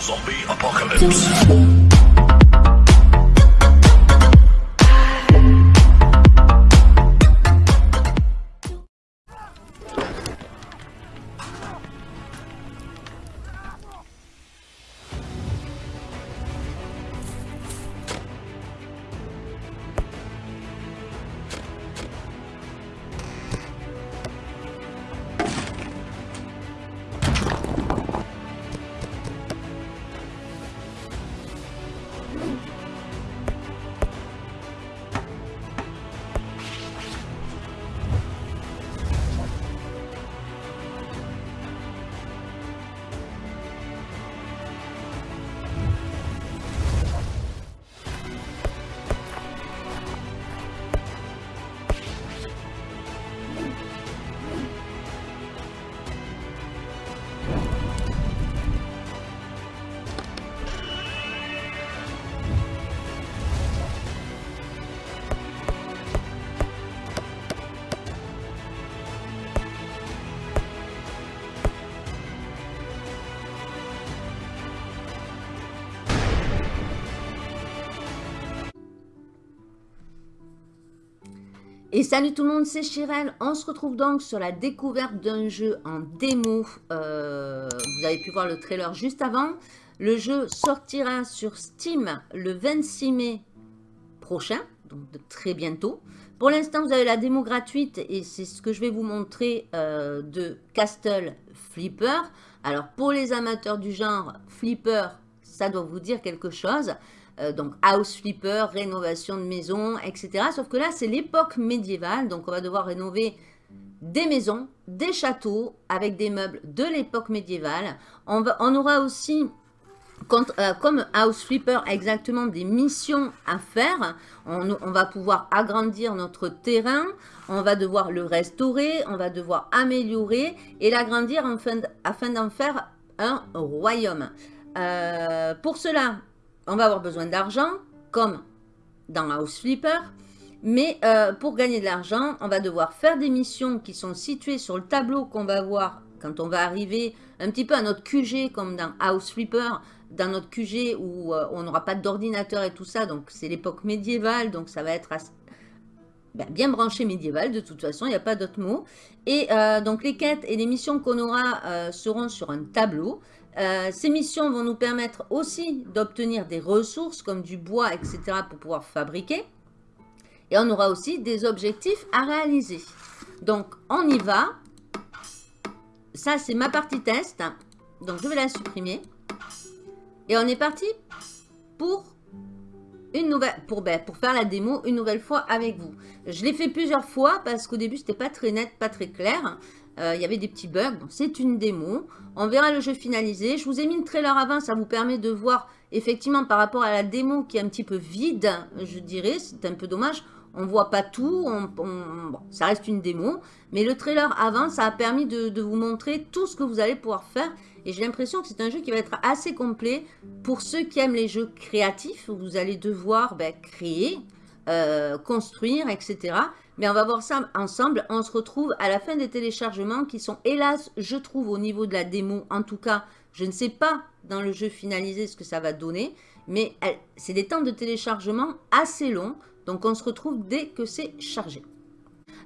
Zombie apocalypse. Salut tout le monde, c'est Chirel. On se retrouve donc sur la découverte d'un jeu en démo. Euh, vous avez pu voir le trailer juste avant. Le jeu sortira sur Steam le 26 mai prochain, donc très bientôt. Pour l'instant, vous avez la démo gratuite et c'est ce que je vais vous montrer euh, de Castle Flipper. Alors, pour les amateurs du genre Flipper, ça doit vous dire quelque chose. Euh, donc house flipper, rénovation de maison, etc. Sauf que là, c'est l'époque médiévale, donc on va devoir rénover des maisons, des châteaux avec des meubles de l'époque médiévale. On, on, aura aussi, euh, comme House Flipper, exactement des missions à faire. On, on, va pouvoir agrandir notre terrain, on va devoir le restaurer, on va devoir améliorer et l'agrandir afin d'en faire un royaume. Euh, pour cela, on va avoir besoin d'argent, comme dans House Flipper. Mais euh, pour gagner de l'argent, on va devoir faire des missions qui sont situées sur le tableau qu'on va voir quand on va arriver un petit peu à notre QG, comme dans House Flipper, dans notre QG où euh, on n'aura pas d'ordinateur et tout ça. Donc, c'est l'époque médiévale, donc ça va être ben, bien branché médiéval de toute façon, il n'y a pas d'autre mot. Et euh, donc, les quêtes et les missions qu'on aura seront sur un tableau. Euh, ces missions vont nous permettre aussi d'obtenir des ressources comme du bois, etc. pour pouvoir fabriquer. Et on aura aussi des objectifs à réaliser. Donc, on y va. Ça, c'est ma partie test. Donc, je vais la supprimer. Et on est parti pour une nouvelle pour, ben, pour faire la démo une nouvelle fois avec vous. Je l'ai fait plusieurs fois parce qu'au début, c'était pas très net, pas très clair. Euh, il y avait des petits bugs. C'est une démo. On verra le jeu finalisé. Je vous ai mis le trailer avant. Ça vous permet de voir effectivement par rapport à la démo qui est un petit peu vide, je dirais. C'est un peu dommage. On voit pas tout. ça reste une démo. Mais le trailer avant, ça a permis de, vous montrer tout ce que vous allez pouvoir faire. Et j'ai l'impression que c'est un jeu qui va être assez complet pour ceux qui aiment les jeux créatifs. Vous allez devoir ben, créer, euh, construire, etc. Mais on va voir ça ensemble. On se retrouve à la fin des téléchargements qui sont, hélas, je trouve, au niveau de la démo. En tout cas, je ne sais pas dans le jeu finalisé ce que ça va donner. Mais c'est des temps de téléchargement assez longs. Donc, on se retrouve dès que c'est chargé.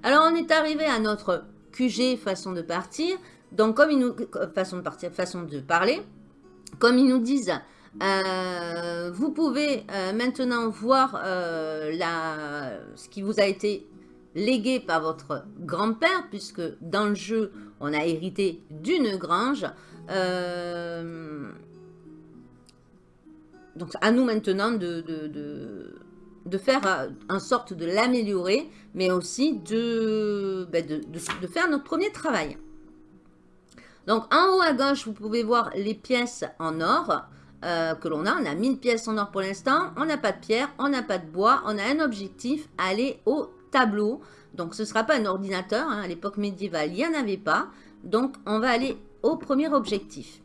Alors, on est arrivé à notre QG façon de partir. Donc, comme ils nous... Façon de partir, façon de parler. Comme ils nous disent... Euh, vous pouvez euh, maintenant voir euh, ce qui vous a été légué par votre grand-père, puisque dans le jeu, on a hérité d'une grange. Euh, donc, à nous maintenant de, de, faire en sorte de l'améliorer, mais aussi de, ben, de, faire notre premier travail. Donc, en haut à gauche, vous pouvez voir les pièces en or euh, que l'on a. On a 1000 pièces en or pour l'instant. On n'a pas de pierre, on n'a pas de bois. On a un objectif, aller au tableau. Donc, ce ne sera pas un ordinateur. Hein. À l'époque médiévale, il n'y en avait pas. Donc, on va aller au premier objectif.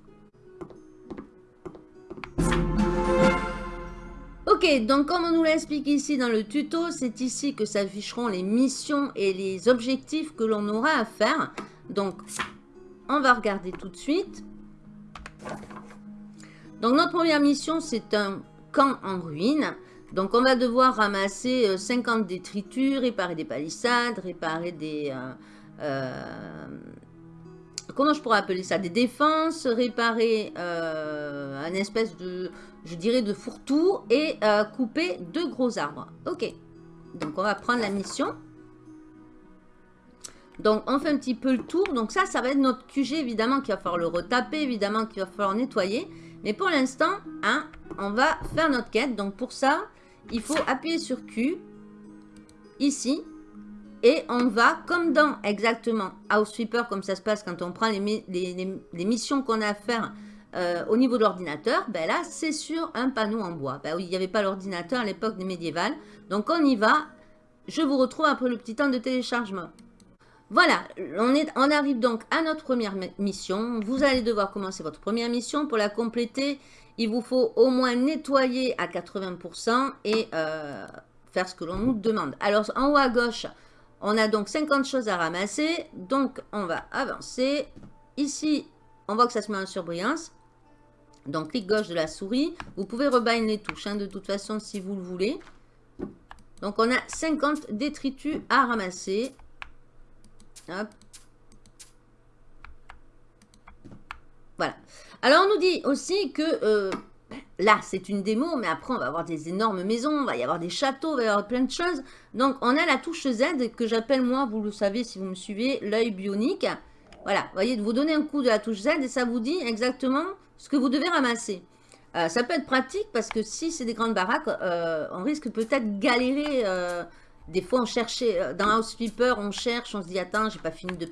Ok, donc comme on nous l'explique ici dans le tuto, c'est ici que s'afficheront les missions et les objectifs que l'on aura à faire. Donc, on va regarder tout de suite. Donc notre première mission, c'est un camp en ruine. Donc on va devoir ramasser 50 euh, détritus, réparer des palissades, réparer des... Euh, euh, comment je pourrais appeler ça? Des défenses, réparer un espèce de, je dirais, de fourre-tout et couper deux gros arbres. Ok, donc on va prendre la mission. Donc, on fait un petit peu le tour. Donc, ça, ça va être notre QG, évidemment, qu'il va falloir le retaper, évidemment, qu'il va falloir nettoyer. Mais pour l'instant, hein, on va faire notre quête. Donc, pour ça, il faut appuyer sur Q, ici. Et on va, comme dans exactement House Sweeper, comme ça se passe quand on prend les, missions qu'on a à faire euh, au niveau de l'ordinateur, ben là, c'est sur un panneau en bois. Ben il n'y avait pas l'ordinateur à l'époque des médiévales. Donc, on y va. Je vous retrouve après le petit temps de téléchargement. Voilà, on arrive donc à notre première mission. Vous allez devoir commencer votre première mission. Pour la compléter, il vous faut au moins nettoyer à 80% et euh, faire ce que l'on nous demande. Alors, en haut à gauche, on a donc 50 choses à ramasser. Donc, on va avancer. Ici, on voit que ça se met en surbrillance. Donc, clic gauche de la souris. Vous pouvez rebind les touches, hein, de toute façon, si vous le voulez. Donc, on a 50 détritus à ramasser. Voilà. Alors, on nous dit aussi que euh, là, c'est une démo, mais après, on va avoir des énormes maisons, il va y avoir des châteaux, il va y avoir plein de choses. Donc, on a la touche Z que j'appelle, moi, vous le savez si vous me suivez, l'œil bionique. Voilà, vous voyez, vous donnez un coup de la touche Z et ça vous dit exactement ce que vous devez ramasser. Euh, ça peut être pratique parce que si c'est des grandes baraques, euh, on risque peut-être galérer des fois, on cherchait, dans House on cherche, on se dit, attends, j'ai pas fini de,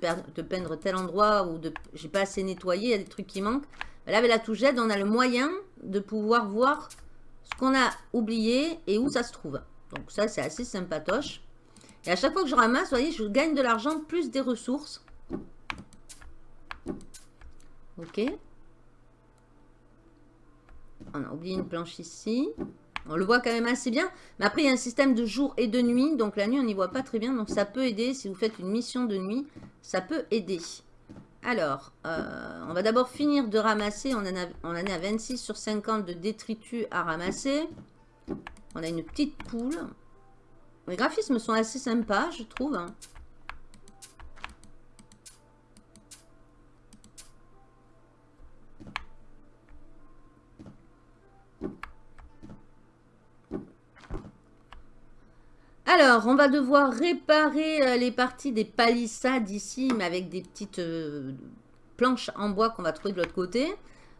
peindre tel endroit ou de j'ai pas assez nettoyé, il y a des trucs qui manquent. Là, avec la touche Z, on a le moyen de pouvoir voir ce qu'on a oublié et où ça se trouve. Donc ça, c'est assez sympatoche. Et à chaque fois que je ramasse, vous voyez, je gagne de l'argent plus des ressources. Ok. On a oublié une planche ici. On le voit quand même assez bien. Mais après, il y a un système de jour et de nuit. Donc la nuit, on n'y voit pas très bien. Donc ça peut aider. Si vous faites une mission de nuit, ça peut aider. Alors, euh, on va d'abord finir de ramasser. On en, a, on est à 26 sur 50 de détritus à ramasser. On a une petite poule. Les graphismes sont assez sympas, je trouve. Alors, on va devoir réparer euh, les parties des palissades ici, mais avec des petites euh, planches en bois qu'on va trouver de l'autre côté.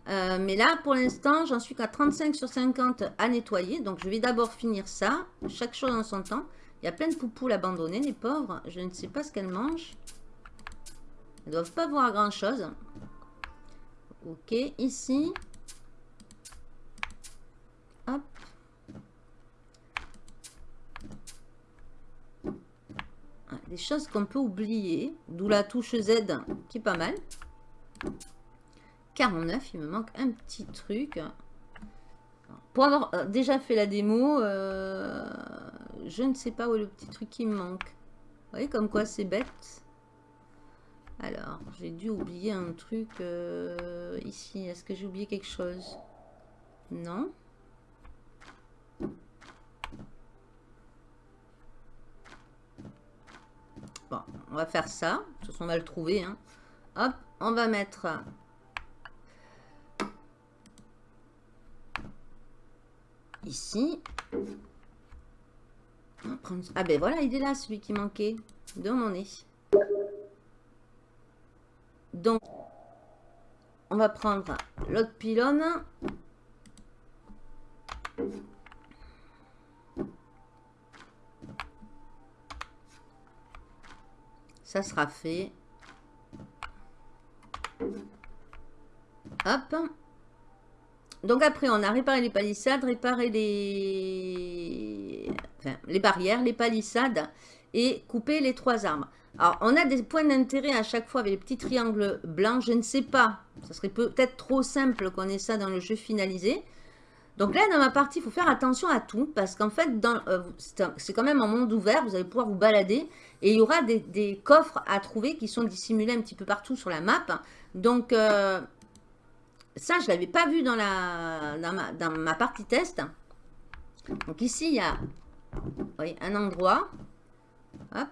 Euh, mais là, pour l'instant, j'en suis qu'à 35 sur 50 à nettoyer. Donc, je vais d'abord finir ça. Chaque chose en son temps. Il y a plein de poupoules abandonnées, les pauvres. Je ne sais pas ce qu'elles mangent. Elles ne doivent pas voir grand-chose. Ok, ici. Hop. Des choses qu'on peut oublier. D'où la touche Z qui est pas mal. 49, il me manque un petit truc. Pour avoir euh, déjà fait la démo, euh, je ne sais pas où est le petit truc qui me manque. Vous voyez comme quoi c'est bête. Alors, j'ai dû oublier un truc euh, ici. Est-ce que j'ai oublié quelque chose? Non. Bon, on va faire ça. De toute façon, on va le trouver. Hein. Hop, on va mettre... Ici. Ah ben voilà, il est là, celui qui manquait. De mon nez. Donc, on va prendre l'autre pylône. Ça sera fait. Hop. Donc après, on a réparé les palissades, réparé les, les barrières, les palissades et coupé les trois arbres. Alors, on a des points d'intérêt à chaque fois avec les petits triangles blancs. Je ne sais pas, ça serait peut-être trop simple qu'on ait ça dans le jeu finalisé. Donc là, dans ma partie, il faut faire attention à tout, parce qu'en fait, euh, c'est quand même un monde ouvert, vous allez pouvoir vous balader, et il y aura des, coffres à trouver qui sont dissimulés un petit peu partout sur la map. Donc, euh, ça, je l'avais pas vu dans, la, dans, ma, partie test. Donc ici, il y a un endroit. Hop.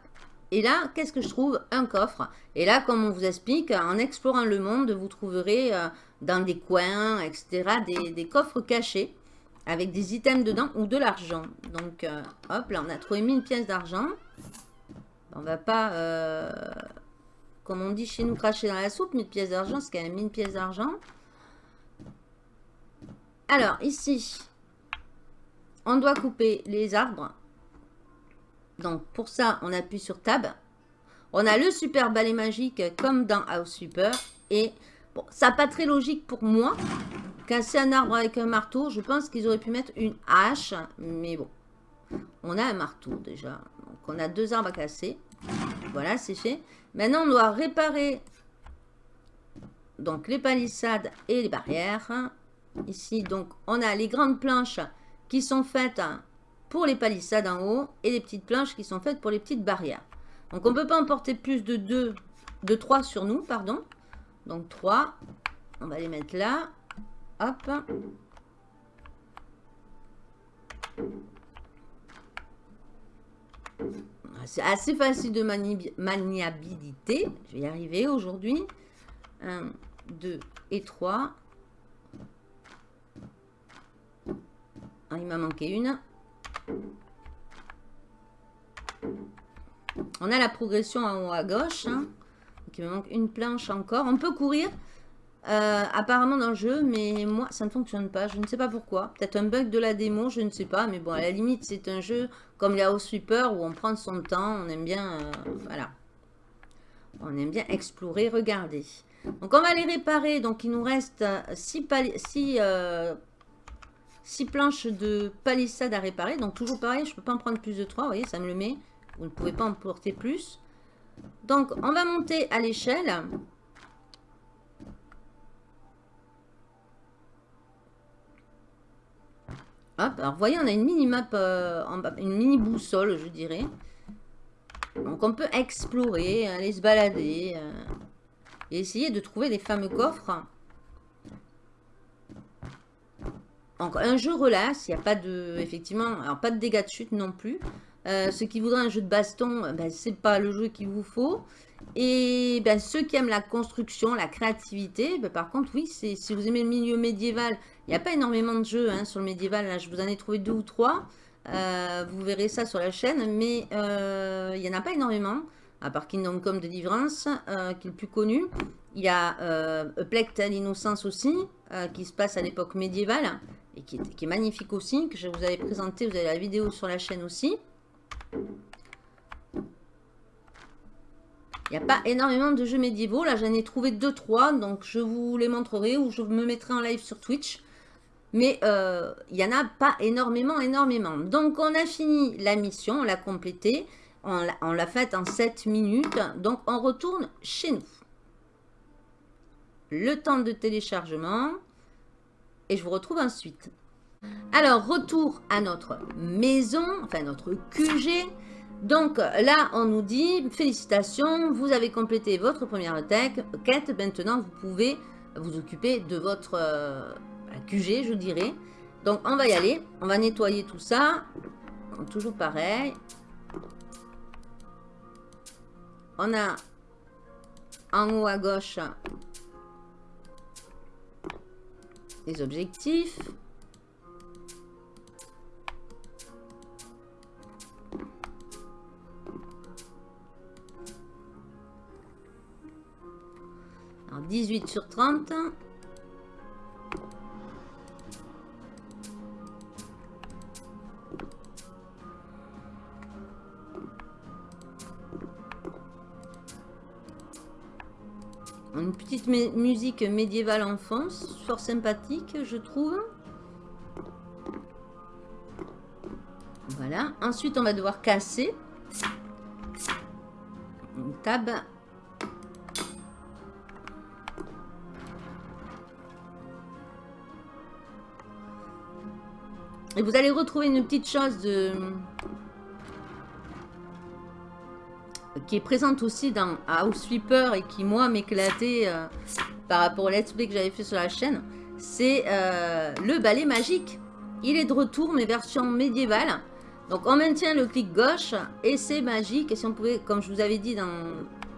Et là, qu'est-ce que je trouve? Un coffre. Et là, comme on vous explique, en explorant le monde, vous trouverez euh, dans des coins, etc., des, coffres cachés avec des items dedans ou de l'argent. Donc, euh, hop, là, on a trouvé 1000 pièces d'argent. On va pas, euh, comme on dit chez nous, cracher dans la soupe. 1000 pièces d'argent, c'est quand même 1000 pièces d'argent. Alors, ici, on doit couper les arbres. Donc, pour ça, on appuie sur Tab. On a le super balai magique comme dans House Super. Et bon, ça pas très logique pour moi. Casser un arbre avec un marteau, je pense qu'ils auraient pu mettre une hache. Mais bon, on a un marteau déjà. Donc, on a deux arbres à casser. Voilà, c'est fait. Maintenant, on doit réparer donc les palissades et les barrières. Ici, donc, on a les grandes planches qui sont faites pour les palissades en haut et les petites planches qui sont faites pour les petites barrières. Donc, on ne peut pas emporter plus de 2, de 3 sur nous, pardon. Donc, 3, on va les mettre là. Hop. C'est assez facile de maniabilité. Je vais y arriver aujourd'hui. 1, 2 et 3. Ah, il m'a manqué une. On a la progression en haut à gauche. Hein. il me manque une planche encore. On peut courir euh, apparemment dans le jeu, mais moi, ça ne fonctionne pas. Je ne sais pas pourquoi. Peut-être un bug de la démo, je ne sais pas. Mais bon, à la limite, c'est un jeu comme House Sweeper où on prend son temps. On aime bien... Euh, voilà. On aime bien explorer, regarder. Donc, on va les réparer. Donc, il nous reste 6 six, six planches de palissade à réparer. Donc, toujours pareil, je ne peux pas en prendre plus de 3. Vous voyez, ça me le met. Vous ne pouvez pas en porter plus. Donc, on va monter à l'échelle. Hop, alors vous voyez, on a une mini-map, euh, une mini-boussole, je dirais. Donc on peut explorer, aller se balader euh, et essayer de trouver les fameux coffres. Donc un jeu relax, il n'y a pas de, effectivement, alors pas de dégâts de chute non plus. Euh, ceux qui voudraient un jeu de baston, ben, c'est pas le jeu qu'il vous faut. Et ben, ceux qui aiment la construction, la créativité, ben, par contre, oui, si vous aimez le milieu médiéval, il n'y a pas énormément de jeux hein, sur le médiéval. Là, je vous en ai trouvé deux ou trois. Euh, vous verrez ça sur la chaîne, mais euh, il n'y en a pas énormément, à part Kingdom Come de Deliverance, euh, qui est le plus connu. Il y a euh, à l'Innocence aussi, qui se passe à l'époque médiévale, et qui est, qui est, magnifique aussi, que je vous avais présenté, vous avez la vidéo sur la chaîne aussi. Il n'y a pas énormément de jeux médiévaux. Là, j'en ai trouvé 2-3. Donc, je vous les montrerai ou je me mettrai en live sur Twitch. Mais euh, il n'y en a pas énormément, énormément. Donc, on a fini la mission. On l'a complétée. On l'a faite en 7 minutes. Donc, on retourne chez nous. Le temps de téléchargement. Et je vous retrouve ensuite. Alors, retour à notre maison, enfin notre QG. Donc là, on nous dit, félicitations, vous avez complété votre première quête. Maintenant, vous pouvez vous occuper de votre euh, QG, je dirais. Donc, on va y aller. On va nettoyer tout ça. Toujours pareil. On a en haut à gauche les objectifs. 18 sur 30. Une petite musique médiévale en fond, fort sympathique, je trouve. Voilà. Ensuite, on va devoir casser. Une table Et vous allez retrouver une petite chose de... qui est présente aussi dans House Sweeper et qui, moi, m'éclatait euh, par rapport au let's play que j'avais fait sur la chaîne. c'est euh, le balai magique. Il est de retour, mais version médiévale. Donc on maintient le clic gauche et c'est magique. Et si on pouvait, comme je vous avais dit dans,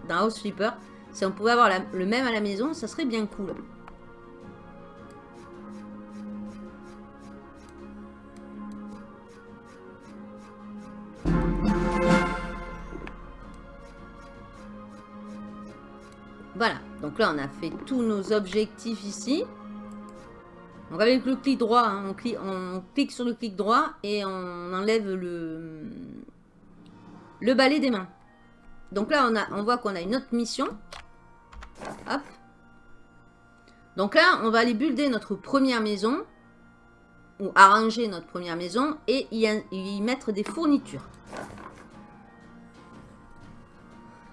dans House Flipper, si on pouvait avoir le même à la maison, ça serait bien cool. Voilà, donc là on a fait tous nos objectifs ici. Donc avec le clic droit, hein, on, clique, sur le clic droit et on enlève le, le balai des mains. Donc là on, a, on voit qu'on a une autre mission. Hop. Donc là on va aller builder notre première maison. Ou arranger notre première maison et y mettre des fournitures.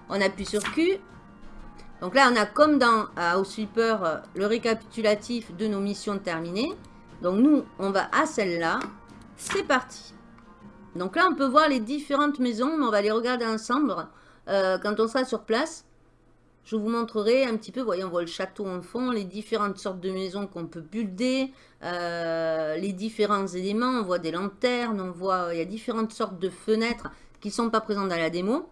On appuie sur Q donc là, on a comme dans House Sweeper euh, le récapitulatif de nos missions terminées. Donc nous, on va à celle-là. C'est parti. Donc là, on peut voir les différentes maisons, mais on va les regarder ensemble euh, quand on sera sur place. Je vous montrerai un petit peu, voyez, on voit le château en fond, les différentes sortes de maisons qu'on peut builder, euh, les différents éléments, on voit des lanternes, on voit, il y a différentes sortes de fenêtres qui ne sont pas présentes dans la démo.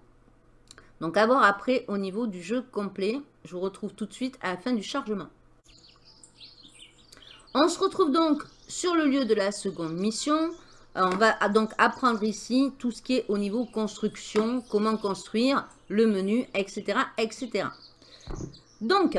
Donc à voir après au niveau du jeu complet. Je vous retrouve tout de suite à la fin du chargement. On se retrouve donc sur le lieu de la seconde mission. Euh, on va donc apprendre ici tout ce qui est au niveau construction, comment construire, le menu, etc. etc. Donc,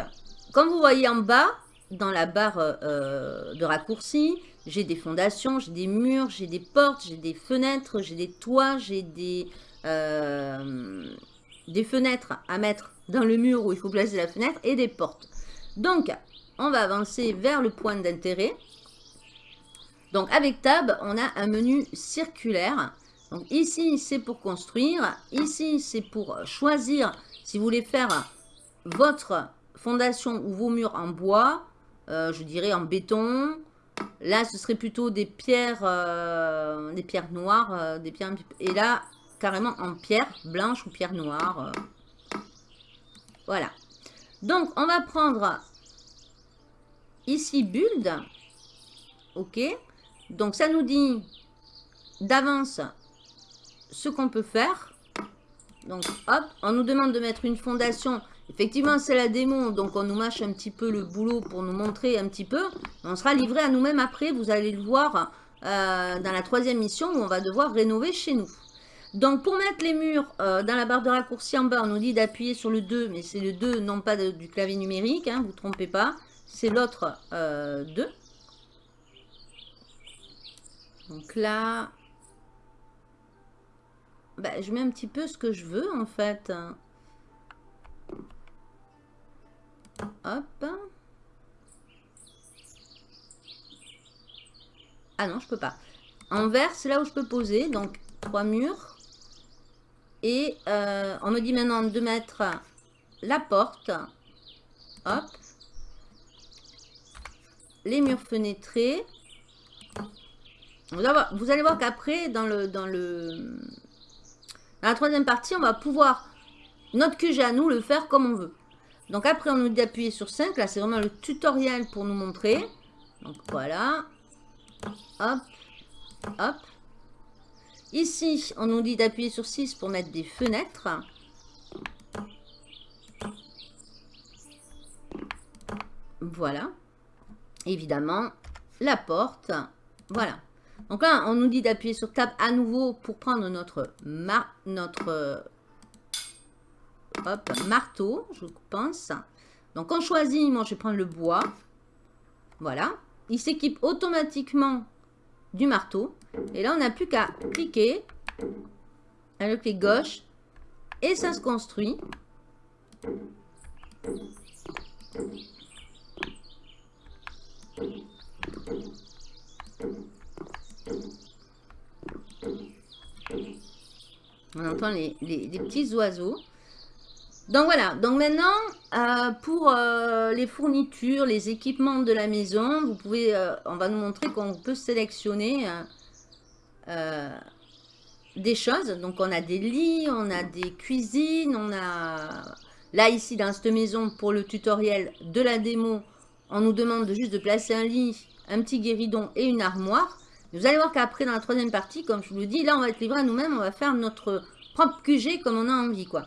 comme vous voyez en bas, dans la barre euh, de raccourci, j'ai des fondations, j'ai des murs, j'ai des portes, j'ai des fenêtres, j'ai des toits, j'ai des... Euh, des fenêtres à mettre dans le mur où il faut placer la fenêtre et des portes. Donc, on va avancer vers le point d'intérêt. Donc, avec Tab, on a un menu circulaire. Donc, ici, c'est pour construire. Ici, c'est pour choisir si vous voulez faire votre fondation ou vos murs en bois. Euh, je dirais en béton. Là, ce serait plutôt des pierres, euh, des pierres noires. Euh, des pierres, et là, carrément en pierre blanche ou pierre noire. Euh. Voilà. Donc, on va prendre ici build. OK. Donc, ça nous dit d'avance ce qu'on peut faire. Donc, hop, on nous demande de mettre une fondation. Effectivement, c'est la démo, donc on nous mâche un petit peu le boulot pour nous montrer un petit peu. On sera livré à nous-mêmes après, vous allez le voir euh, dans la troisième mission où on va devoir rénover chez nous. Donc, pour mettre les murs euh, dans la barre de raccourci en bas, on nous dit d'appuyer sur le 2, mais c'est le 2, non pas du clavier numérique, hein, vous ne trompez pas. C'est l'autre 2. Euh, Donc là, bah, je mets un petit peu ce que je veux en fait. Hop. Ah non, je peux pas. En vert, c'est là où je peux poser. Donc, trois murs. Et euh, on me dit maintenant de mettre la porte. Hop. Les murs fenêtrés. Vous allez voir qu'après, dans dans la troisième partie, on va pouvoir, notre QG à nous, le faire comme on veut. Donc après, on nous dit d'appuyer sur 5. Là, c'est vraiment le tutoriel pour nous montrer. Donc voilà. Hop. Hop. Ici, on nous dit d'appuyer sur 6 pour mettre des fenêtres. Voilà. Évidemment, la porte. Voilà. Donc là, on nous dit d'appuyer sur Tab à nouveau pour prendre notre, marteau, je pense. Donc on choisit, moi je vais prendre le bois. Voilà. Il s'équipe automatiquement du marteau. Et là, on n'a plus qu'à cliquer le clic gauche et ça se construit. On entend les, les petits oiseaux. Donc voilà, donc maintenant, euh, pour euh, les fournitures, les équipements de la maison, vous pouvez, euh, on va nous montrer qu'on peut sélectionner des choses. Donc on a des lits, on a des cuisines, on a... Là ici, dans cette maison, pour le tutoriel de la démo, on nous demande de juste de placer un lit, un petit guéridon et une armoire. Vous allez voir qu'après, dans la troisième partie, comme je vous le dis, là, on va être livré à nous-mêmes. On va faire notre propre QG comme on a envie, quoi.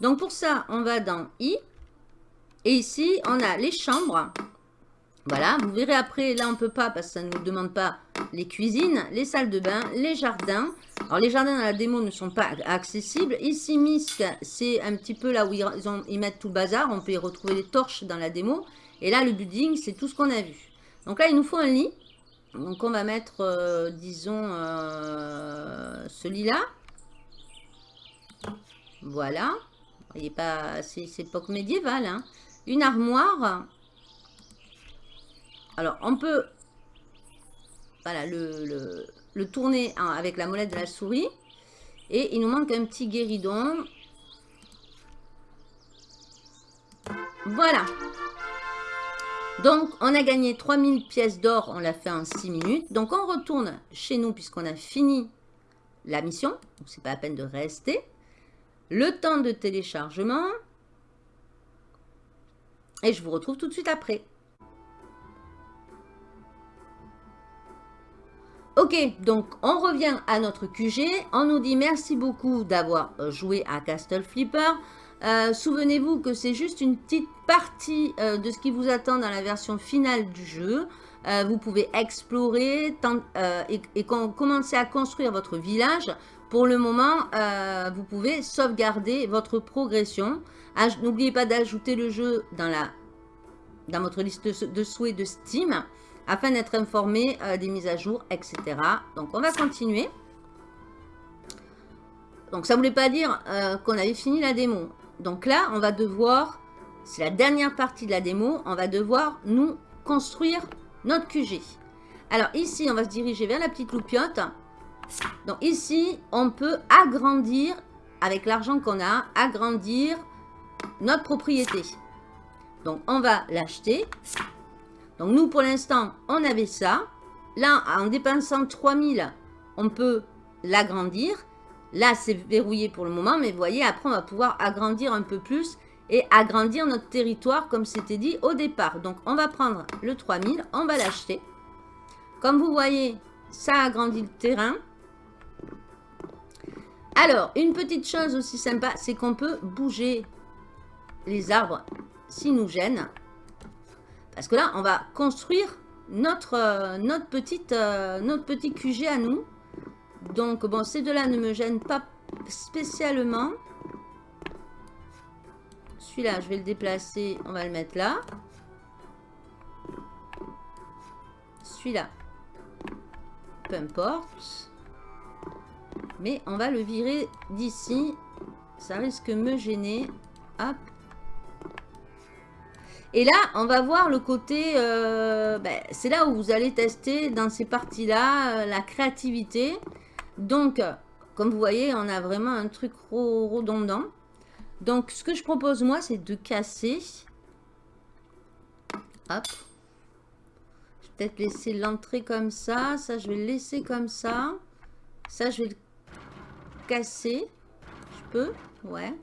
Donc, pour ça, on va dans I. Et ici, on a les chambres. Voilà, vous verrez après, là, on ne peut pas parce que ça ne nous demande pas les cuisines, les salles de bain, les jardins. Alors, les jardins dans la démo ne sont pas accessibles. Ici, Misk, c'est un petit peu là où ils, ils mettent tout le bazar. On peut y retrouver les torches dans la démo. Et là, le building, c'est tout ce qu'on a vu. Donc là, il nous faut un lit. Donc on va mettre, euh, disons, euh, ce lit-là. Voilà. Il pas, c'est époque médiévale. Hein. Une armoire. Alors, on peut voilà, le, le tourner avec la molette de la souris. Et il nous manque un petit guéridon. Voilà. Donc, on a gagné 3000 pièces d'or, on l'a fait en 6 minutes. Donc, on retourne chez nous puisqu'on a fini la mission. Donc, c'est pas la peine de rester. Le temps de téléchargement. Et je vous retrouve tout de suite après. Ok, donc on revient à notre QG. On nous dit merci beaucoup d'avoir joué à Castle Flipper. Euh, souvenez-vous que c'est juste une petite partie euh, de ce qui vous attend dans la version finale du jeu. Euh, vous pouvez explorer et, commencer à construire votre village. Pour le moment, vous pouvez sauvegarder votre progression. N'oubliez pas d'ajouter le jeu dans votre liste de, souhaits de Steam afin d'être informé des mises à jour, etc. Donc, on va continuer. Donc, ça ne voulait pas dire qu'on avait fini la démo. Donc là, on va devoir, c'est la dernière partie de la démo, on va devoir nous construire notre QG. Alors ici, on va se diriger vers la petite loupiote. Donc ici, on peut agrandir, avec l'argent qu'on a, agrandir notre propriété. Donc on va l'acheter. Donc nous, pour l'instant, on avait ça. Là, en dépensant 3000, on peut l'agrandir. Là, c'est verrouillé pour le moment, mais vous voyez, après, on va pouvoir agrandir un peu plus et agrandir notre territoire comme c'était dit au départ. Donc, on va prendre le 3000, on va l'acheter. Comme vous voyez, ça agrandit le terrain. Alors, une petite chose aussi sympa, c'est qu'on peut bouger les arbres s'ils nous gênent. Parce que là, on va construire notre, euh, euh, notre petit QG à nous. Donc, bon, ces deux-là ne me gênent pas spécialement. Celui-là, je vais le déplacer. On va le mettre là. Celui-là, peu importe. Mais on va le virer d'ici. Ça risque de me gêner. Hop. Et là, on va voir le côté... Euh, ben, c'est là où vous allez tester dans ces parties-là euh, la créativité. Donc, comme vous voyez, on a vraiment un truc redondant. Donc, ce que je propose, moi, c'est de casser. Hop. Je vais peut-être laisser l'entrée comme ça. Ça, je vais le laisser comme ça. Ça, je vais le casser. Je peux? Ouais.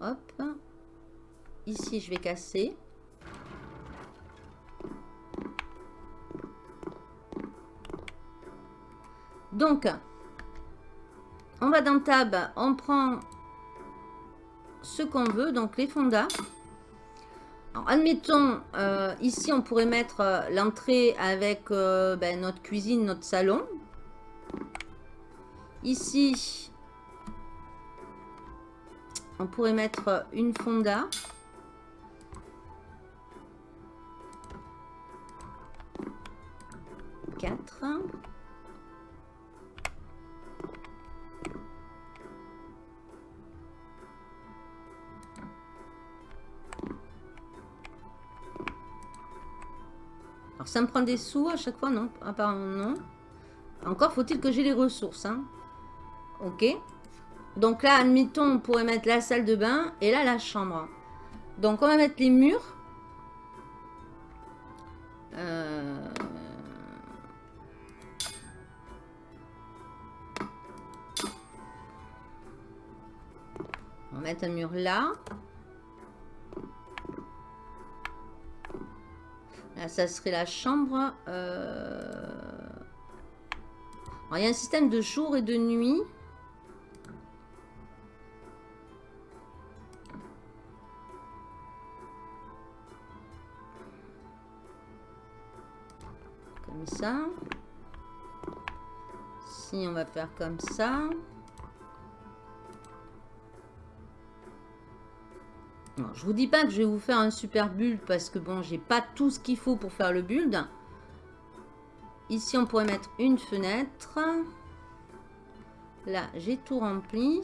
Ah, hop. Ici, je vais casser. Donc, on va dans Tab, on prend ce qu'on veut, donc les fondas. admettons, euh, ici, on pourrait mettre euh, l'entrée avec euh, ben, notre cuisine, notre salon. Ici, on pourrait mettre une fonda. Quatre. ça me prend des sous à chaque fois Non, apparemment non. Encore faut-il que j'ai les ressources. Hein. Ok. Donc là, admettons, on pourrait mettre la salle de bain et là, la chambre. Donc, on va mettre les murs. Euh, va mettre un mur là. Là, ça serait la chambre. euh, il y a un système de jour et de nuit. Comme ça. Si on va faire comme ça. Je vous dis pas que je vais vous faire un super build parce que bon, j'ai pas tout ce qu'il faut pour faire le build. Ici, on pourrait mettre une fenêtre. Là, j'ai tout rempli.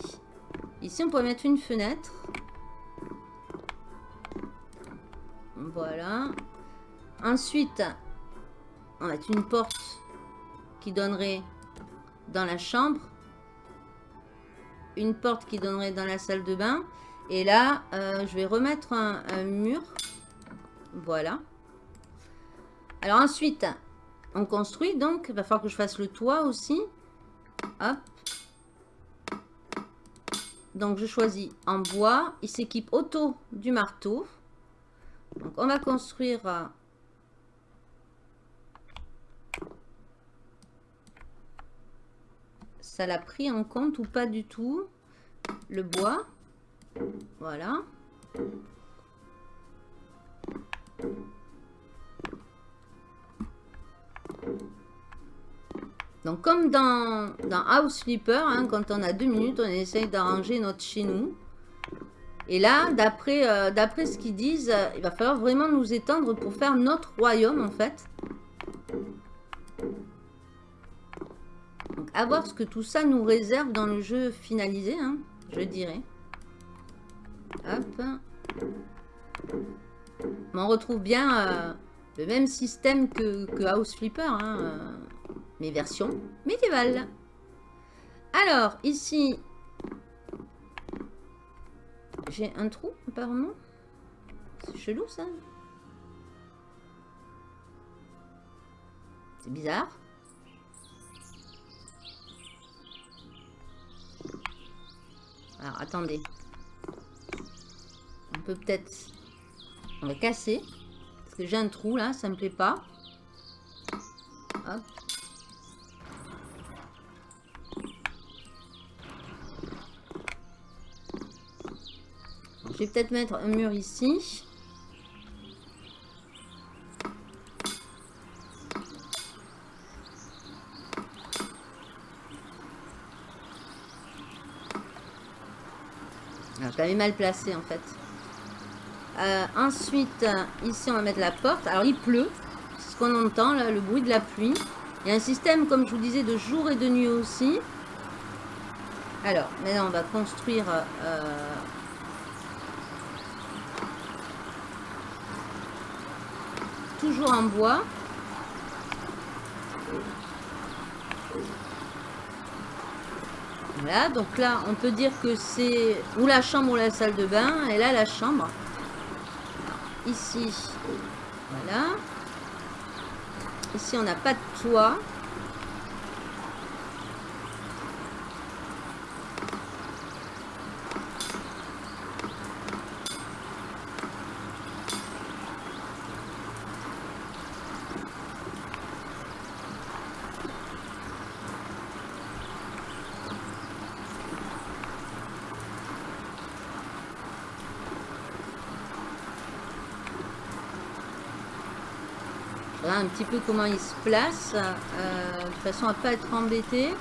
Ici, on pourrait mettre une fenêtre. Voilà. Ensuite, on va mettre une porte qui donnerait dans la chambre. Une porte qui donnerait dans la salle de bain. Et là, euh, je vais remettre un, mur. Voilà. Alors ensuite, on construit donc. Il va falloir que je fasse le toit aussi. Hop. Donc je choisis en bois. Il s'équipe auto du marteau. Donc on va construire... euh, Ça l'a pris en compte ou pas du tout Le bois. Voilà. Donc comme dans, dans House Flipper, hein, quand on a deux minutes, on essaye d'arranger notre chez nous. Et là, d'après euh, ce qu'ils disent, euh, il va falloir vraiment nous étendre pour faire notre royaume en fait. Donc à voir ce que tout ça nous réserve dans le jeu finalisé, hein, je dirais. Hop. On retrouve bien euh, le même système que, que House Flipper, hein, euh, mais version médiévale. Alors, ici, j'ai un trou, apparemment. C'est chelou, ça. C'est bizarre. Alors, attendez. Peut-être... On va casser. Parce que j'ai un trou, là. Ça me plaît pas. Hop. Je vais peut-être mettre un mur ici. Ah, quand même mal placé en fait. Euh, ensuite, ici on va mettre la porte. Alors il pleut, c'est ce qu'on entend, là, le bruit de la pluie. Il y a un système, comme je vous disais, de jour et de nuit aussi. Alors, maintenant on va construire... euh, toujours en bois. Voilà, donc là, on peut dire que c'est ou la chambre ou la salle de bain. Et là, la chambre. Ici, voilà. Ici, on n'a pas de toit. Voilà un petit peu comment il se place, euh, de façon à pas être embêté.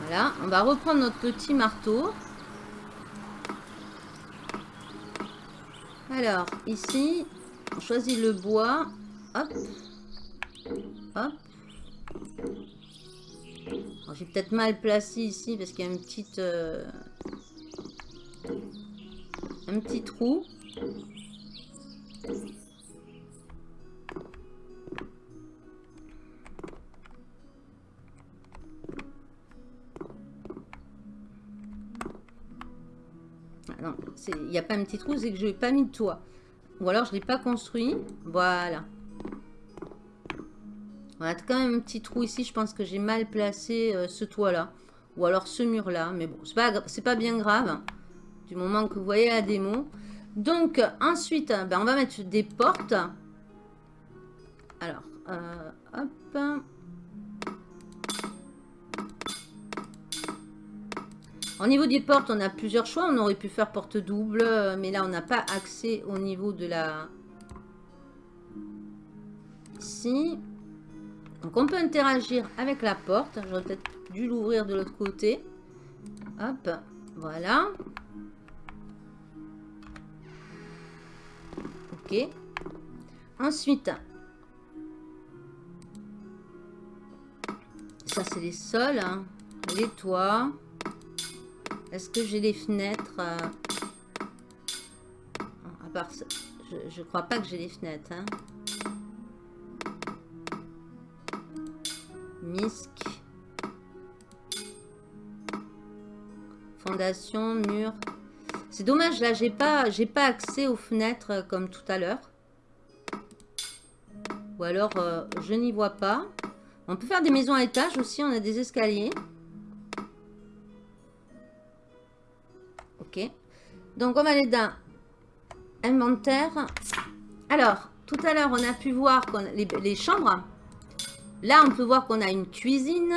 Voilà, on va reprendre notre petit marteau. Alors, ici, on choisit le bois. Hop. Peut-être mal placé ici parce qu'il y a une petite... euh, un petit trou. Ah il n'y a pas un petit trou, c'est que je n'ai pas mis de toit. Ou alors je ne l'ai pas construit. Voilà. On a quand même un petit trou ici. Je pense que j'ai mal placé euh, ce toit-là. Ou alors ce mur-là. Mais bon, c'est pas, pas bien grave. Du moment que vous voyez la démo. Donc, ensuite, ben, on va mettre des portes. Alors, euh, hop. Au niveau des portes, on a plusieurs choix. On aurait pu faire porte double, mais là, on n'a pas accès au niveau de la... Ici. Donc, on peut interagir avec la porte. J'aurais peut-être dû l'ouvrir de l'autre côté. Hop, voilà. Ok. Ensuite, ça c'est les sols, hein. les toits. Est-ce que j'ai les fenêtres euh, À part je, ne crois pas que j'ai les fenêtres. Hein. Fondation, mur. C'est dommage, là, j'ai pas, pas accès aux fenêtres euh, comme tout à l'heure. Ou alors, euh, je n'y vois pas. On peut faire des maisons à étage aussi, on a des escaliers. Ok. Donc, on va aller dans inventaire. Alors, tout à l'heure, on a pu voir les chambres. Là, on peut voir qu'on a une cuisine,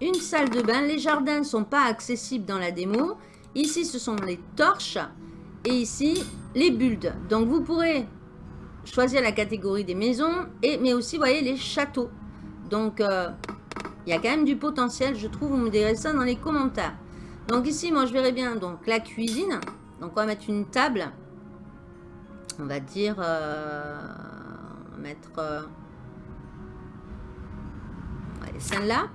une salle de bain. Les jardins ne sont pas accessibles dans la démo. Ici, ce sont les torches. Et ici, les builds. Donc, vous pourrez choisir la catégorie des maisons, et, mais aussi, vous voyez, les châteaux. Donc, euh, il y a quand même du potentiel, je trouve. Vous me direz ça dans les commentaires. Donc, ici, moi, je verrai bien donc la cuisine. Donc, on va mettre une table. On va dire... Euh, on va mettre... Euh, celle-là.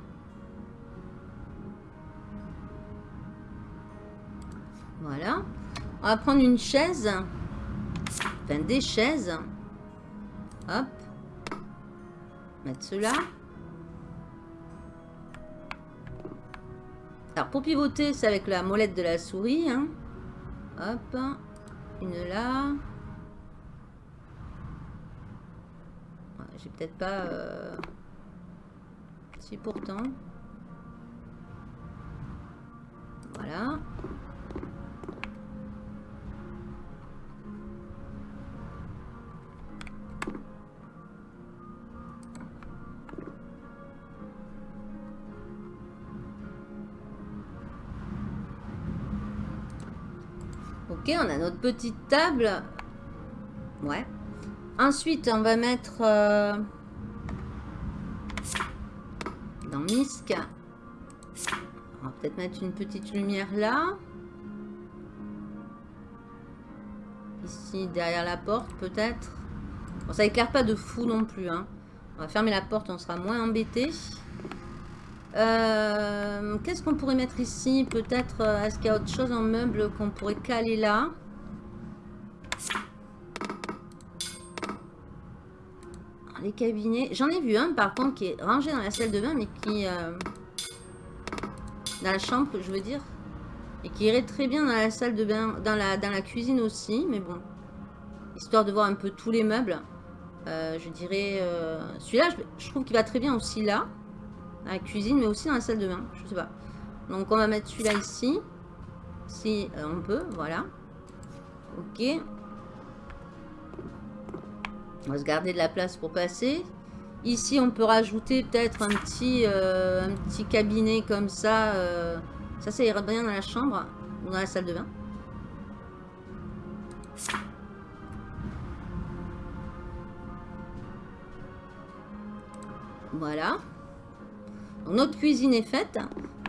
Voilà. On va prendre une chaise. Enfin, des chaises. Hop. Mettre cela. Alors, pour pivoter, c'est avec la molette de la souris. Hein. Hop. Une là. J'ai peut-être pas... Euh, pourtant. Voilà. Ok, on a notre petite table. Ouais. Ensuite, on va mettre... Euh, dans. On va peut-être mettre une petite lumière là. Ici, derrière la porte, peut-être. Bon, ça éclaire pas de fou non plus. Hein. On va fermer la porte, on sera moins embêté. Euh, qu'est-ce qu'on pourrait mettre ici? Peut-être, euh, est-ce qu'il y a autre chose en meuble qu'on pourrait caler là? Les cabinets. J'en ai vu un par contre qui est rangé dans la salle de bain, mais qui... Euh, dans la chambre, je veux dire. Et qui irait très bien dans la salle de bain, dans la, dans la cuisine aussi, mais bon. Histoire de voir un peu tous les meubles. je dirais... Celui-là, je trouve qu'il va très bien aussi là la cuisine, mais aussi dans la salle de bain. Je sais pas. Donc, on va mettre celui-là ici. Si euh, on peut, voilà. Ok. On va se garder de la place pour passer. Ici, on peut rajouter peut-être un petit euh, un petit cabinet comme ça. Euh. ça, ça ira bien dans la chambre ou dans la salle de bain. Voilà notre cuisine est faite.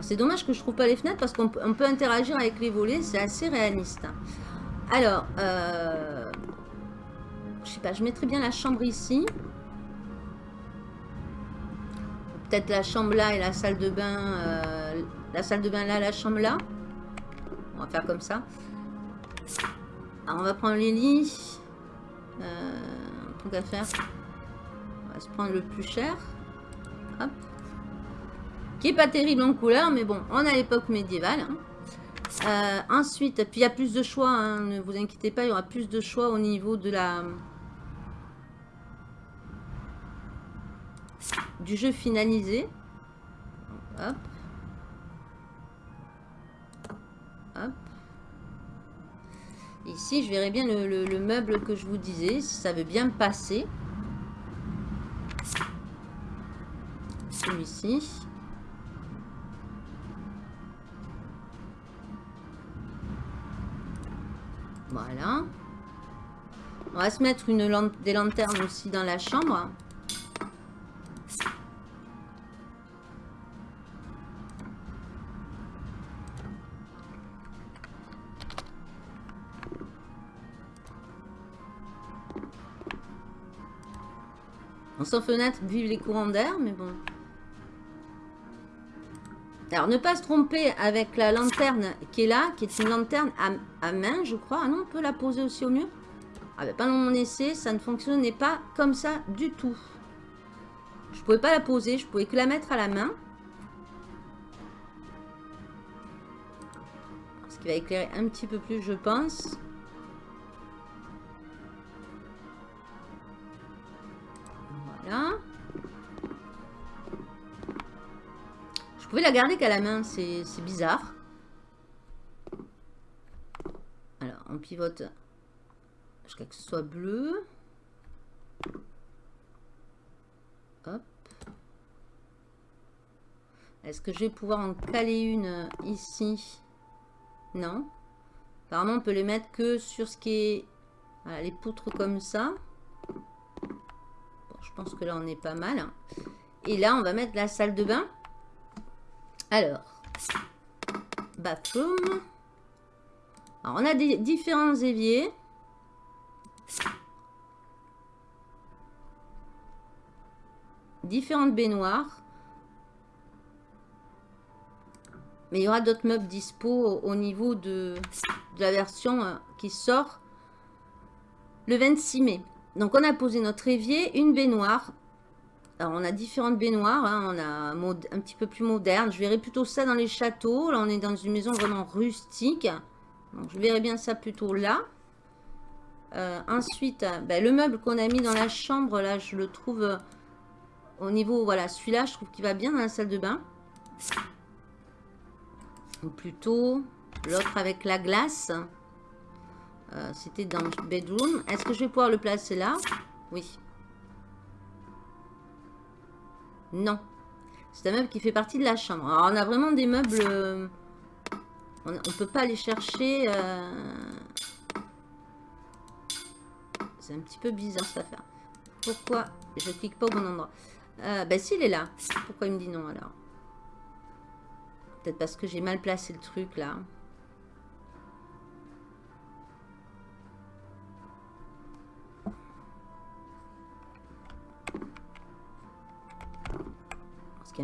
C'est dommage que je trouve pas les fenêtres parce qu'on peut interagir avec les volets. C'est assez réaliste. Alors, euh, je mettrai bien la chambre ici. Peut-être la chambre là et la salle de bain. Euh, la salle de bain là, la chambre là. On va faire comme ça. On va prendre les lits. Euh, faire. On va se prendre le plus cher. Qui est pas terrible en couleur, mais bon, on a l'époque médiévale. Hein. Euh, ensuite, puis il y a plus de choix, hein, ne vous inquiétez pas, il y aura plus de choix au niveau de la du jeu finalisé. Ici, je verrai bien le, meuble que je vous disais, ça veut bien passer. Celui-ci. Voilà. On va se mettre une des lanternes aussi dans la chambre. Sans fenêtre, vive les courants d'air, mais bon. Alors, ne pas se tromper avec la lanterne qui est là, qui est une lanterne à, main, je crois. Ah non, on peut la poser aussi au mur Ah ben, pas dans mon essai, ça ne fonctionnait pas comme ça du tout. Je pouvais pas la poser, je pouvais que la mettre à la main. Ce qui va éclairer un petit peu plus, je pense. Je pouvais la garder qu'à la main, c'est bizarre. Alors, on pivote jusqu'à que ce soit bleu. Hop. Est-ce que je vais pouvoir en caler une ici? Non. Apparemment, on peut les mettre que sur ce qui est... les poutres comme ça. Je pense que là, on est pas mal. Et là, on va mettre la salle de bain. Alors, bathroom. Alors, on a des différents éviers. Différentes baignoires. Mais il y aura d'autres meubles dispo au niveau de, de la version euh, qui sort le 26 mai. Donc, on a posé notre évier, une baignoire, alors, on a différentes baignoires. Hein. On a un petit peu plus moderne. Je verrais plutôt ça dans les châteaux. Là, on est dans une maison vraiment rustique. Donc, je verrais bien ça plutôt là. Euh, ensuite, ben, le meuble qu'on a mis dans la chambre, là, je le trouve euh, au niveau, voilà, celui-là, je trouve qu'il va bien dans la salle de bain. Ou plutôt l'autre avec la glace. C'était dans le bedroom. Est-ce que je vais pouvoir le placer là? Oui. Non. C'est un meuble qui fait partie de la chambre. Alors, on a vraiment des meubles... Euh, on ne peut pas aller chercher... Euh, c'est un petit peu bizarre cette affaire. Pourquoi je clique pas au bon endroit? Euh, Ben, s'il est là. Pourquoi il me dit non, alors? Peut-être parce que j'ai mal placé le truc, là.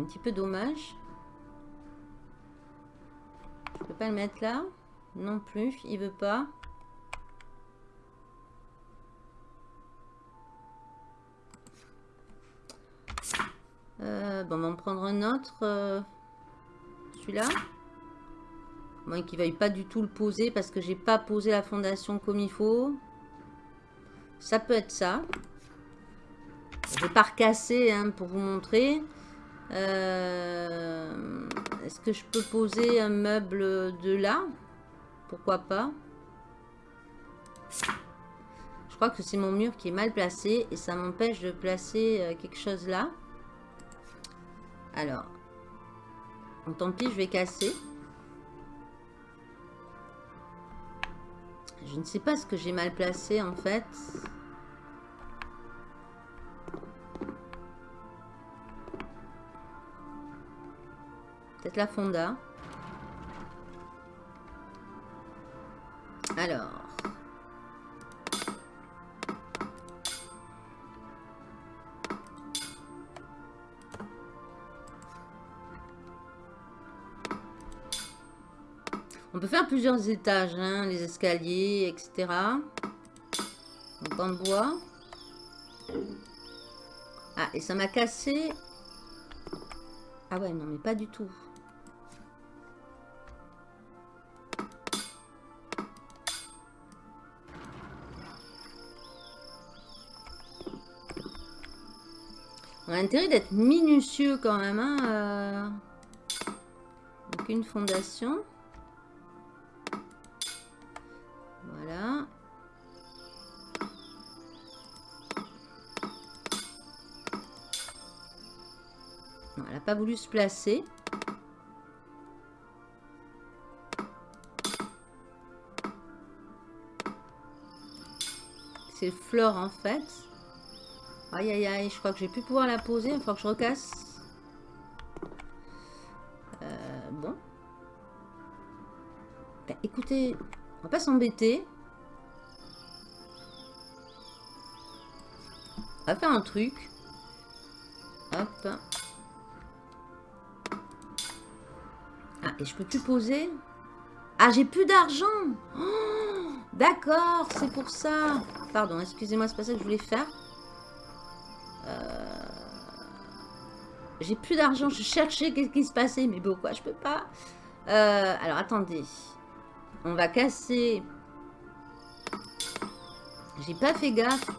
Un petit peu dommage. Je peux pas le mettre là. Non plus, il veut pas. Euh, bon, on va en prendre un autre. Euh, celui-là. Moins qu'il veuille pas du tout le poser parce que j'ai pas posé la fondation comme il faut. Ça peut être ça. Je vais pas recasser hein, pour vous montrer. Euh, est-ce que je peux poser un meuble de là? Pourquoi pas? Je crois que c'est mon mur qui est mal placé et ça m'empêche de placer euh, quelque chose là. Alors, tant pis, je vais casser. Je ne sais pas ce que j'ai mal placé en fait. Peut-être la fonda. Alors. On peut faire plusieurs étages, hein, les escaliers, etc. Donc en bois. Ah, et ça m'a cassé. Ah ouais, non, mais pas du tout. On a intérêt d'être minutieux quand même. Hein, euh. Fondation. Voilà. Elle n'a pas voulu se placer. C'est flore en fait. Aïe aïe aïe, je crois que je vais plus pouvoir la poser. Il faut que je recasse. Euh, bon. Ben, écoutez, on va pas s'embêter. On va faire un truc. Hop. Ah, et je peux plus poser Ah, j'ai plus d'argent oh, D'accord, c'est pour ça. Pardon, excusez-moi, c'est pas ça que je voulais faire. J'ai plus d'argent, je cherchais qu'est-ce qui se passait, mais pourquoi je peux pas euh, Alors, attendez. On va casser... J'ai pas fait gaffe.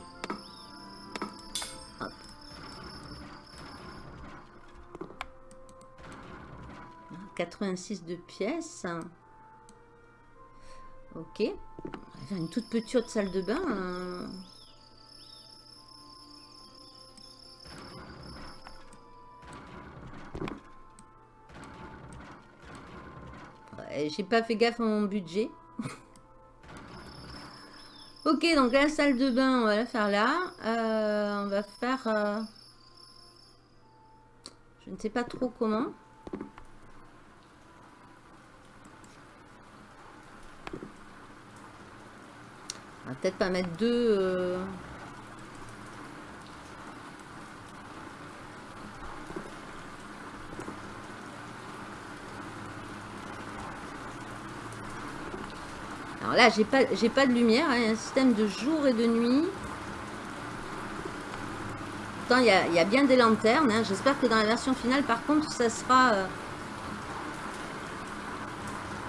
86 de pièces. Ok. On va faire une toute petite salle de bain. Hein. J'ai pas fait gaffe à mon budget. ok, donc la salle de bain, on va la faire là. Euh, on va faire... Euh, je ne sais pas trop comment. On va peut-être pas mettre deux... Euh, Là, j'ai pas, pas de lumière, hein, un système de jour et de nuit. Pourtant, il y a, bien des lanternes. Hein. J'espère que dans la version finale, par contre, ça sera... Euh,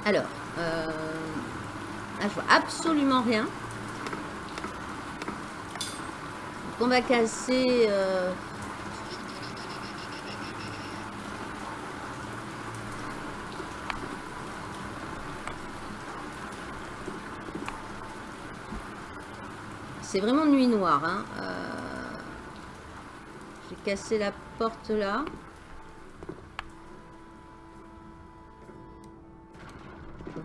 alors, euh... là, je vois absolument rien. on va casser... Euh, c'est vraiment nuit noire. Hein. Euh, j'ai cassé la porte là.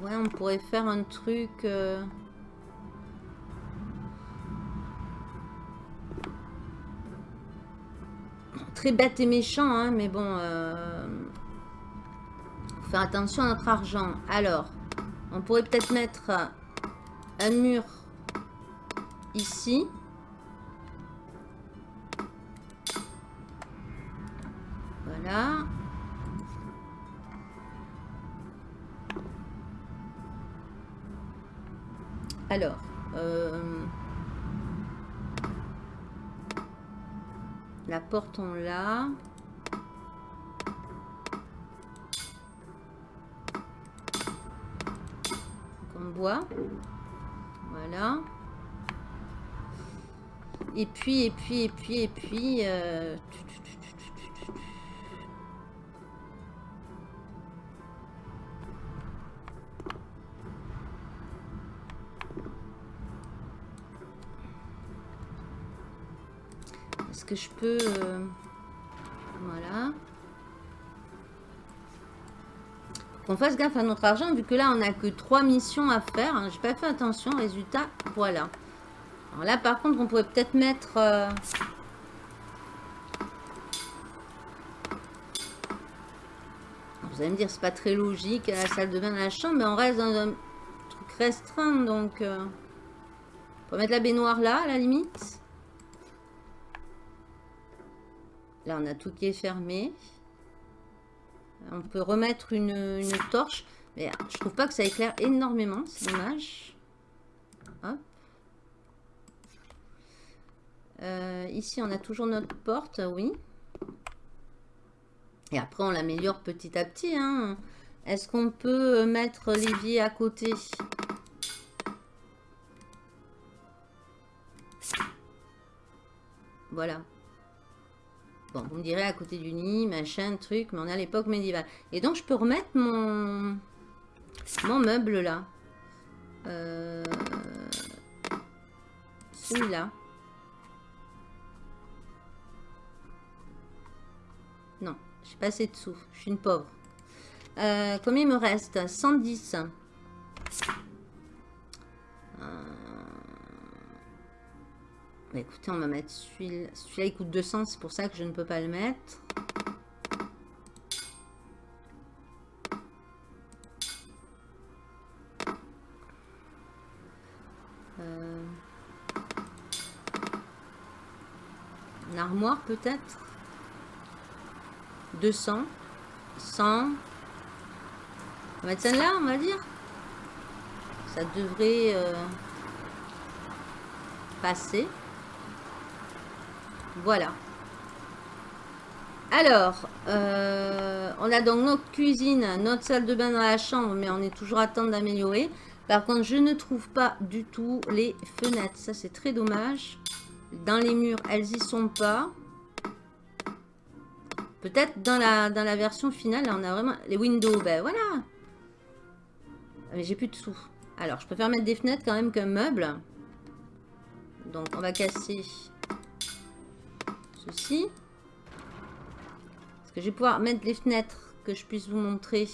Ouais, on pourrait faire un truc... Euh, très bête et méchant, hein, mais bon... Euh... Faire attention à notre argent. Alors, on pourrait peut-être mettre un mur ici. Voilà. Alors, euh, la porte on l'a. Comme bois. Voilà. Et puis, et puis, et puis, et puis... Euh... Est-ce que je peux... Euh... Voilà. Qu'on fasse gaffe à notre argent, vu que là, on n'a que trois missions à faire. Hein. J'ai pas fait attention. Résultat, voilà. Là, par contre, on pourrait peut-être mettre... Euh, vous allez me dire, c'est pas très logique, la salle de bain, la chambre, mais on reste dans un truc restreint, donc... Euh, on peut mettre la baignoire là, à la limite. Là, on a tout qui est fermé. On peut remettre une torche. Mais je trouve pas que ça éclaire énormément, c'est dommage. Euh, ici, on a toujours notre porte, oui. Et après, on l'améliore petit à petit. Hein. Est-ce qu'on peut mettre l'évier à côté? Voilà. Bon, vous me direz à côté du lit, machin, truc, mais on à l'époque médiévale. Et donc, je peux remettre mon, mon meuble là. Euh, Celui-là. Non, j'ai pas assez de sous. Je suis une pauvre. Euh, combien il me reste? 110. Euh, bah, écoutez, on va mettre celui-là. Celui-là, il coûte 200, c'est pour ça que je ne peux pas le mettre. Euh, Une armoire, peut-être? 200 100 On va mettre celle-là, on va dire ça devrait euh, passer. Voilà. Alors, euh, on a donc notre cuisine, notre salle de bain dans la chambre, mais on est toujours à temps d'améliorer. Par contre, je ne trouve pas du tout les fenêtres. Ça, c'est très dommage. Dans les murs, elles y sont pas. Peut-être dans la, dans la version finale, on a vraiment... Les windows, ben voilà. Mais j'ai plus de sous. Alors, je préfère mettre des fenêtres quand même qu'un meuble. Donc, on va casser ceci. Parce que je vais pouvoir mettre les fenêtres que je puisse vous montrer.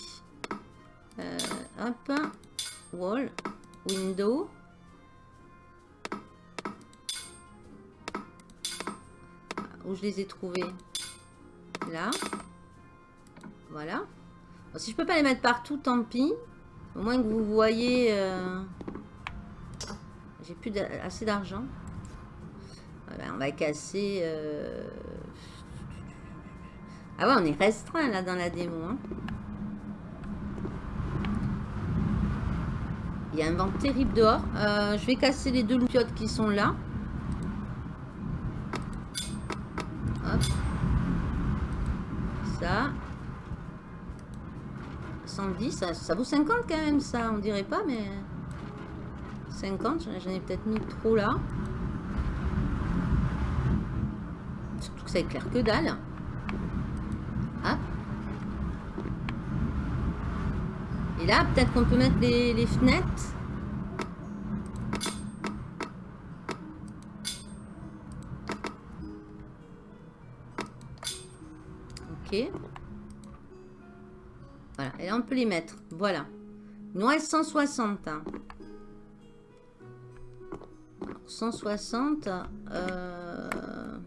Euh, hop. Wall. Window. Où je les ai trouvés Là. Voilà. si je peux pas les mettre partout, tant pis. Au moins que vous voyez... Euh, j'ai plus assez d'argent. on va casser... Euh, ah ouais, on est restreint là dans la démo. Hein. Il y a un vent terrible dehors. Euh, je vais casser les deux loupiottes qui sont là. Hop. Ça. 110, ça, ça, vaut 50 quand même, ça, on dirait pas, mais... 50, j'en ai peut-être mis trop là. Surtout que ça éclaire que dalle. Ah. Et là, peut-être qu'on peut mettre les fenêtres. Voilà, et là on peut les mettre. Voilà. Noël 160. 160. Euh...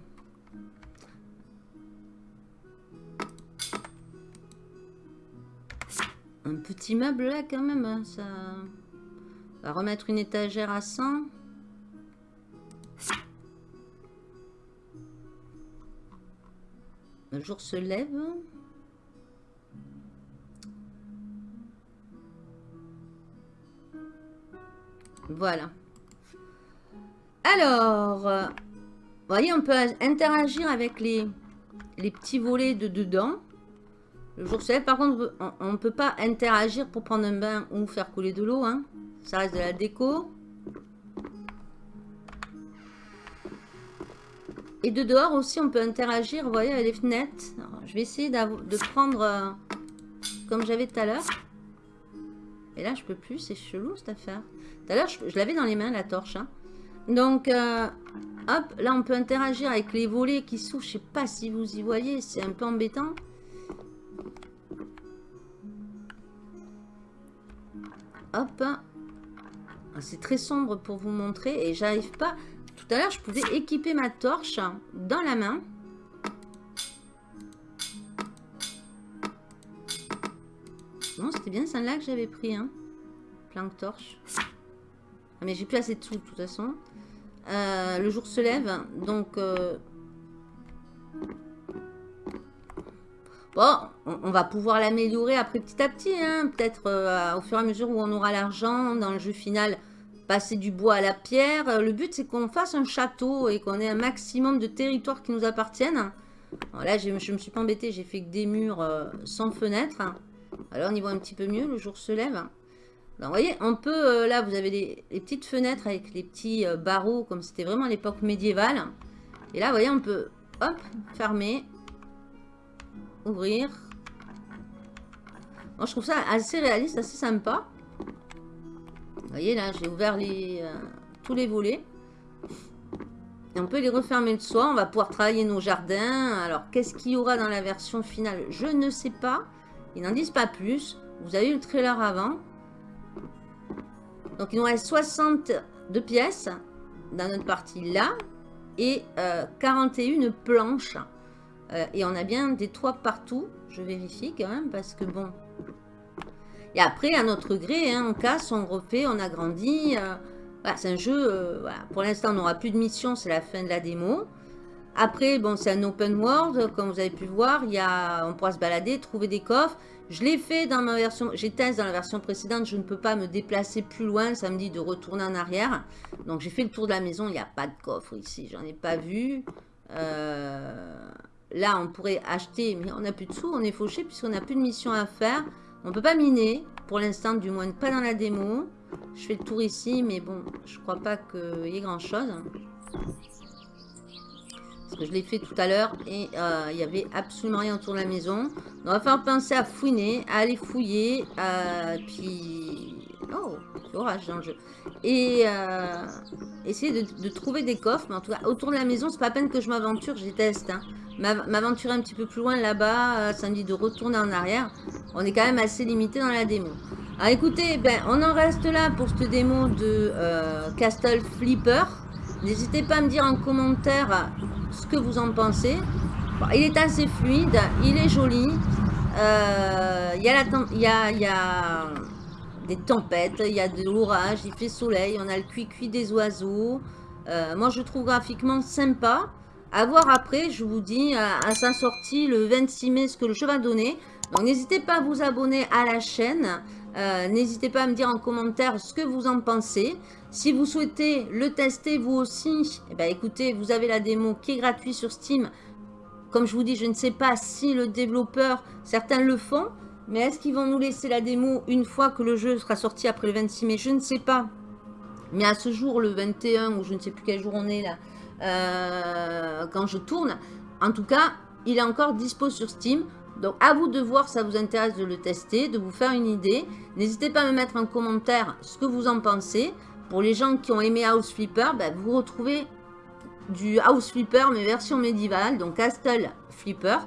Un petit meuble là quand même. Hein, ça... On va remettre une étagère à 100. Le jour se lève. Voilà. Alors, euh, vous voyez, on peut interagir avec les, les petits volets de dedans. Le jour se lève. Par contre, on ne peut pas interagir pour prendre un bain ou faire couler de l'eau. Hein. Ça reste de la déco. Et de dehors aussi, on peut interagir, vous voyez, avec les fenêtres. je vais essayer de prendre euh, comme j'avais tout à l'heure. Et là, je peux plus. C'est chelou, cette affaire. Tout à l'heure, je, l'avais dans les mains, la torche. Hein. Donc, euh, hop, là, on peut interagir avec les volets qui s'ouvrent. Je sais pas si vous y voyez. C'est un peu embêtant. Hop. Ah, c'est très sombre pour vous montrer. Et j'arrive pas... Tout à l'heure, je pouvais équiper ma torche dans la main. Non, c'était bien celle-là que j'avais pris. Hein. Planque torche. Ah, mais j'ai plus assez de sous de toute façon. Euh, le jour se lève. Donc... Euh, bon, on, va pouvoir l'améliorer après petit à petit. Hein. Peut-être euh, au fur et à mesure où on aura l'argent dans le jeu final. Passer du bois à la pierre. Le but, c'est qu'on fasse un château et qu'on ait un maximum de territoires qui nous appartiennent. là, je ne me suis pas embêté. J'ai fait que des murs sans fenêtre. Alors, on y voit un petit peu mieux. Le jour se lève. vous voyez, on peut, euh, là, vous avez les, petites fenêtres avec les petits euh, barreaux, comme c'était vraiment l'époque médiévale. Et là, vous voyez, on peut, hop, fermer. ouvrir. Moi, je trouve ça assez réaliste, assez sympa. Vous voyez, là, j'ai ouvert euh, tous les volets. Et on peut les refermer le soir. On va pouvoir travailler nos jardins. Alors, qu'est-ce qu'il y aura dans la version finale? Je ne sais pas. Ils n'en disent pas plus. Vous avez eu le trailer avant. Donc, il nous reste 62 pièces dans notre partie là. Et 41 euh, planches. Euh, et on a bien des toits partout. Je vérifie quand même parce que bon... Et après, à notre gré, hein, on casse, on refait, on agrandit. Euh, c'est un jeu, pour l'instant, on n'aura plus de mission, c'est la fin de la démo. Après, bon, c'est un open world, comme vous avez pu voir, y a, on pourra se balader, trouver des coffres. Je l'ai fait dans ma version, j'ai testé dans la version précédente, je ne peux pas me déplacer plus loin, ça me dit de retourner en arrière. Donc j'ai fait le tour de la maison, il n'y a pas de coffre ici, j'en ai pas vu. Euh, là, on pourrait acheter, mais on n'a plus de sous, on est fauché puisqu'on n'a plus de mission à faire. On peut pas miner, pour l'instant, du moins pas dans la démo. Je fais le tour ici, mais bon, je crois pas qu'il y ait grand chose je l'ai fait tout à l'heure et euh, il n'y avait absolument rien autour de la maison. on va faire penser à fouiner, à aller fouiller, puis... Oh, orage dans le jeu. Et euh, essayer de, trouver des coffres. Mais en tout cas, autour de la maison, c'est pas à peine que je m'aventure, je teste. Hein. M'aventurer un petit peu plus loin là-bas, ça me dit de retourner en arrière. On est quand même assez limité dans la démo. Alors écoutez, ben, on en reste là pour cette démo de Castle Flipper. N'hésitez pas à me dire en commentaire ce que vous en pensez. il est assez fluide, il est joli. Euh, il, y a il, y a, il y a des tempêtes, il y a de l'orage, il fait soleil, on a le cuit-cuit des oiseaux. Euh, moi, je trouve graphiquement sympa. À voir après, je vous dis, à, sa sortie le 26 mai, ce que le jeu va donner. Donc, n'hésitez pas à vous abonner à la chaîne. Euh, n'hésitez pas à me dire en commentaire ce que vous en pensez. Si vous souhaitez le tester vous aussi, eh ben, écoutez, vous avez la démo qui est gratuite sur Steam. Comme je vous dis, je ne sais pas si le développeur, certains le font, mais est-ce qu'ils vont nous laisser la démo une fois que le jeu sera sorti après le 26 mai? Je ne sais pas. Mais à ce jour, le 21, ou je ne sais plus quel jour on est là, euh, quand je tourne, en tout cas, il est encore dispo sur Steam. Donc, à vous de voir ça vous intéresse de le tester, de vous faire une idée. N'hésitez pas à me mettre en commentaire ce que vous en pensez. Pour les gens qui ont aimé House Flipper, ben, vous retrouvez du House Flipper, mais version médiévale, donc Castle Flipper.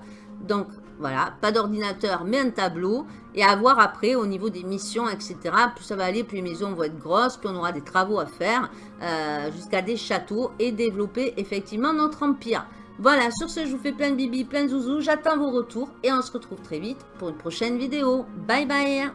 Donc voilà, pas d'ordinateur, mais un tableau. Et à voir après au niveau des missions, etc. Plus ça va aller, plus les maisons vont être grosses, plus on aura des travaux à faire, euh, jusqu'à des châteaux et développer effectivement notre empire. Voilà, sur ce, je vous fais plein de bibi, plein de zouzous. J'attends vos retours et on se retrouve très vite pour une prochaine vidéo. Bye bye